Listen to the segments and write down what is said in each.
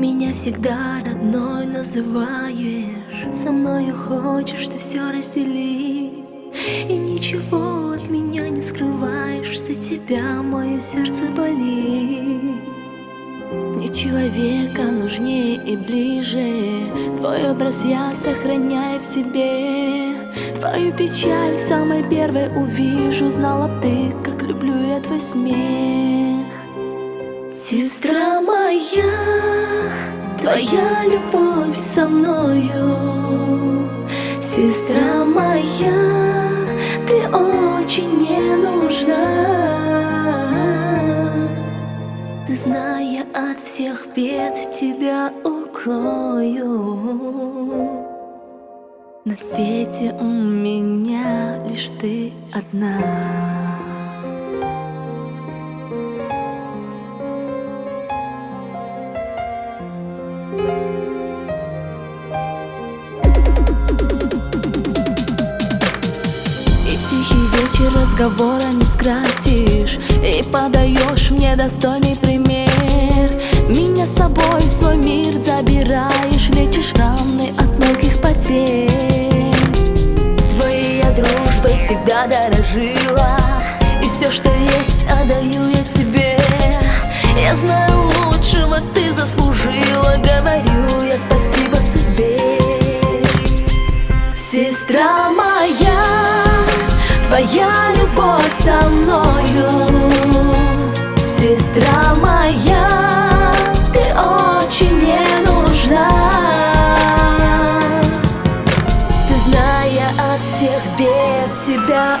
Меня всегда родной называешь. Со мною хочешь ты все разделить И ничего от меня не скрываешь За тебя мое сердце болит. Мне человека нужнее и ближе. Твой образ я сохраняю в себе. Твою печаль самой первой увижу. Знала б ты, как люблю я твой смех. Сестра Твоя любовь со мною. Сестра моя Ты очень не нужна. Ты, зная от всех бед Тебя укрою. На свете у меня лишь ты одна разговора не скрасишь И подаешь мне достойный пример. Меня с собой в свой мир забираешь Лечишь раны от многих потерь. Твоей дружбой всегда дорожила И все, что есть, отдаю я тебе. Я знаю, бед Тебя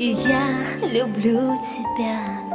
и я люблю тебя